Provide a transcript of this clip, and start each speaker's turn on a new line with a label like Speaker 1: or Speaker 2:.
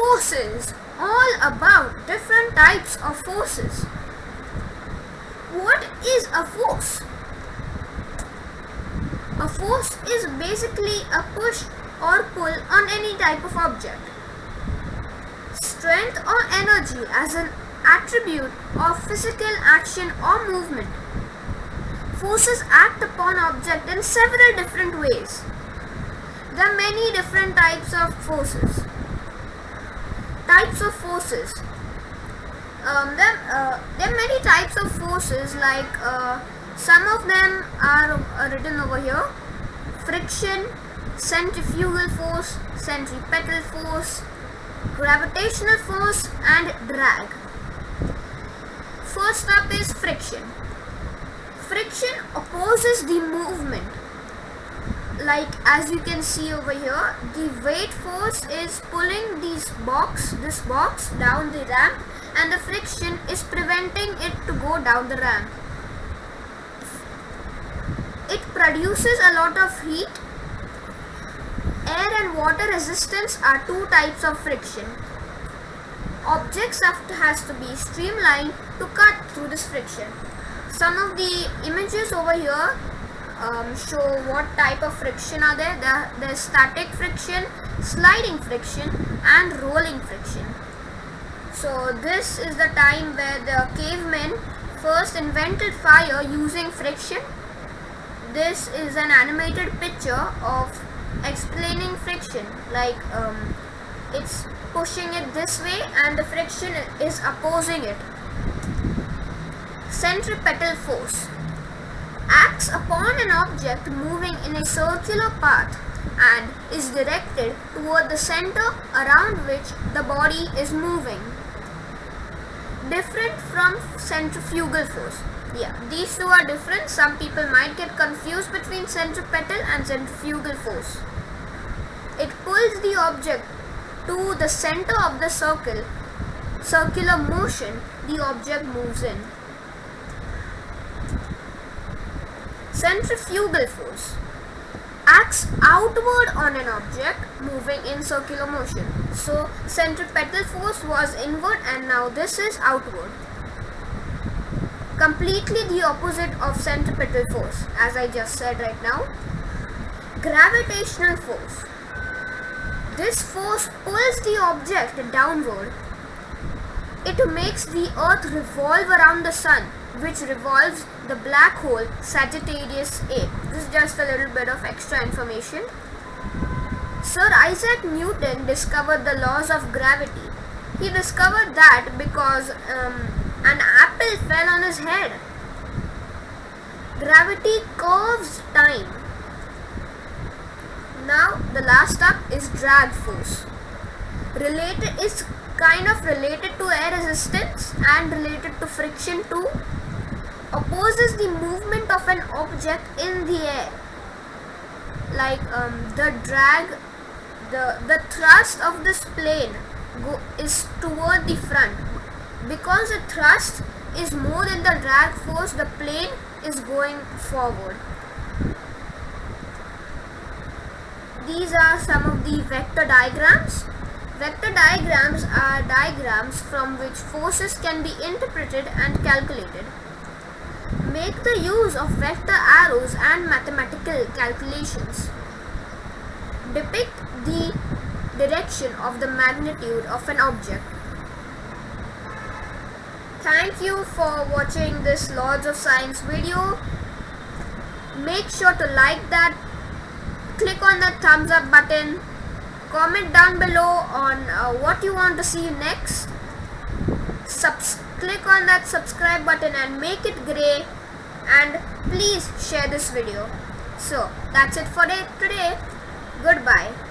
Speaker 1: Forces. All about different types of forces. What is a force? A force is basically a push or pull on any type of object. Strength or energy as an attribute of physical action or movement. Forces act upon object in several different ways. There are many different types of forces. Types of forces. Um, there, uh, there are many types of forces like uh, some of them are uh, written over here. Friction, centrifugal force, centripetal force, gravitational force and drag. First up is friction. Friction opposes the movement. Like as you can see over here, the weight force is pulling this box, this box down the ramp and the friction is preventing it to go down the ramp. It produces a lot of heat. Air and water resistance are two types of friction. Objects have to, has to be streamlined to cut through this friction. Some of the images over here um, show what type of friction are there. there. There's static friction, sliding friction and rolling friction. So this is the time where the cavemen first invented fire using friction. This is an animated picture of explaining friction like um, it's pushing it this way and the friction is opposing it. Centripetal force acts upon an object moving in a circular path and is directed toward the center around which the body is moving. Different from centrifugal force. Yeah, these two are different. Some people might get confused between centripetal and centrifugal force. It pulls the object to the center of the circle, circular motion the object moves in. Centrifugal force acts outward on an object moving in circular motion. So centripetal force was inward and now this is outward. Completely the opposite of centripetal force as I just said right now. Gravitational force. This force pulls the object downward. It makes the earth revolve around the sun which revolves the black hole Sagittarius A. This is just a little bit of extra information. Sir Isaac Newton discovered the laws of gravity. He discovered that because um, an apple fell on his head. Gravity curves time. Now the last up is drag force. Related is kind of related to air resistance and related to friction too opposes the movement of an object in the air. Like um, the drag the the thrust of this plane go, is toward the front. Because the thrust is more than the drag force the plane is going forward. These are some of the vector diagrams. Vector diagrams are diagrams from which forces can be interpreted and calculated. Make the use of vector arrows and mathematical calculations. Depict the direction of the magnitude of an object. Thank you for watching this Lords of Science video. Make sure to like that, click on the thumbs up button, comment down below on uh, what you want to see next. Subs click on that subscribe button and make it grey and please share this video. So that's it for today. Goodbye.